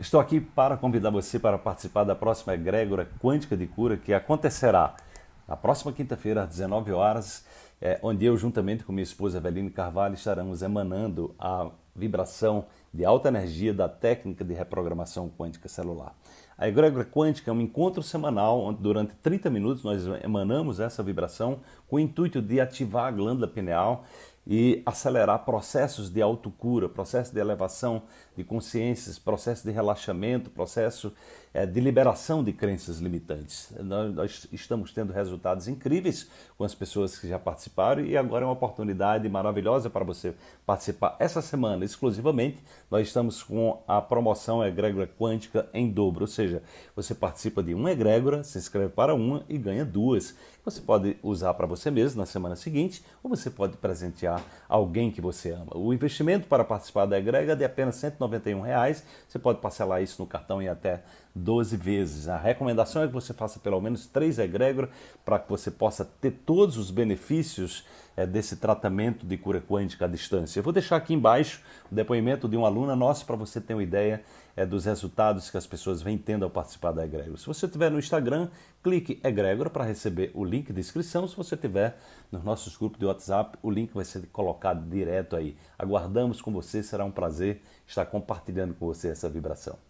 Estou aqui para convidar você para participar da próxima egrégora quântica de cura que acontecerá na próxima quinta-feira às 19 horas, é, onde eu, juntamente com minha esposa Eveline Carvalho, estaremos emanando a vibração de alta energia da técnica de reprogramação quântica celular. A egrégora quântica é um encontro semanal onde durante 30 minutos nós emanamos essa vibração com o intuito de ativar a glândula pineal e acelerar processos de autocura, processo de elevação de consciências, processo de relaxamento, processo é, de liberação de crenças limitantes. Nós, estamos tendo resultados incríveis com as pessoas que já participaram e agora é uma oportunidade maravilhosa para você participar. Essa semana, exclusivamente, nós estamos com a promoção Egrégora Quântica em dobro, ou seja, você participa de uma egrégora, se inscreve para uma e ganha duas. Você pode usar para você mesmo na semana seguinte ou você pode presentear alguém que você ama. O investimento para participar da egrégora é de apenas 191 reais. Você pode parcelar isso no cartão em até 12 vezes. A recomendação é que você faça pelo menos três egrégoras para que você possa ter todos os benefícios é, desse tratamento de cura quântica à distância. Eu vou deixar aqui embaixo o depoimento de uma aluna nossa para você ter uma ideia é, dos resultados que as pessoas vêm tendo ao participar da egrégora. Se você estiver no Instagram, clique egrégora para receber o link de inscrição. Se você estiver nos nossos grupos de WhatsApp, o link vai ser colocado direto aí. Aguardamos com você, será um prazer estar compartilhando com você essa vibração.